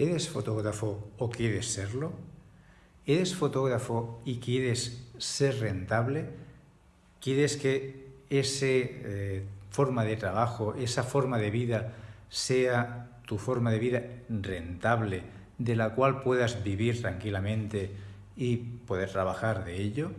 ¿Eres fotógrafo o quieres serlo? ¿Eres fotógrafo y quieres ser rentable? ¿Quieres que esa eh, forma de trabajo, esa forma de vida sea tu forma de vida rentable, de la cual puedas vivir tranquilamente y poder trabajar de ello?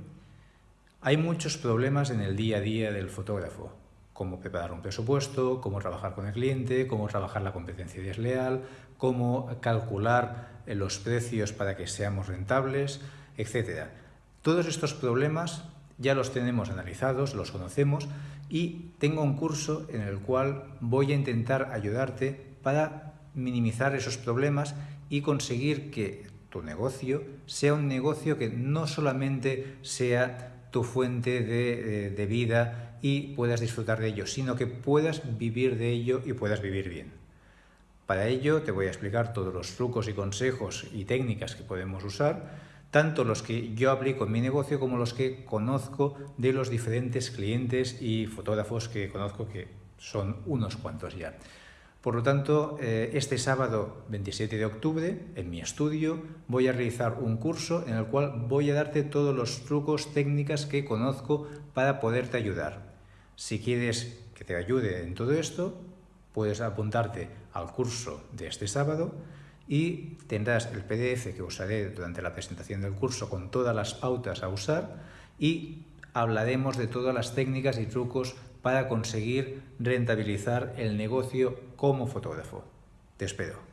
Hay muchos problemas en el día a día del fotógrafo cómo preparar un presupuesto, cómo trabajar con el cliente, cómo trabajar la competencia desleal, cómo calcular eh, los precios para que seamos rentables, etc. Todos estos problemas ya los tenemos analizados, los conocemos y tengo un curso en el cual voy a intentar ayudarte para minimizar esos problemas y conseguir que tu negocio sea un negocio que no solamente sea tu fuente de, eh, de vida y puedas disfrutar de ello, sino que puedas vivir de ello y puedas vivir bien. Para ello te voy a explicar todos los trucos y consejos y técnicas que podemos usar, tanto los que yo aplico en mi negocio como los que conozco de los diferentes clientes y fotógrafos que conozco, que son unos cuantos ya. Por lo tanto, eh, este sábado 27 de octubre, en mi estudio, voy a realizar un curso en el cual voy a darte todos los trucos, técnicas que conozco para poderte ayudar. Si quieres que te ayude en todo esto, puedes apuntarte al curso de este sábado y tendrás el PDF que usaré durante la presentación del curso con todas las pautas a usar y hablaremos de todas las técnicas y trucos para conseguir rentabilizar el negocio como fotógrafo. Te espero.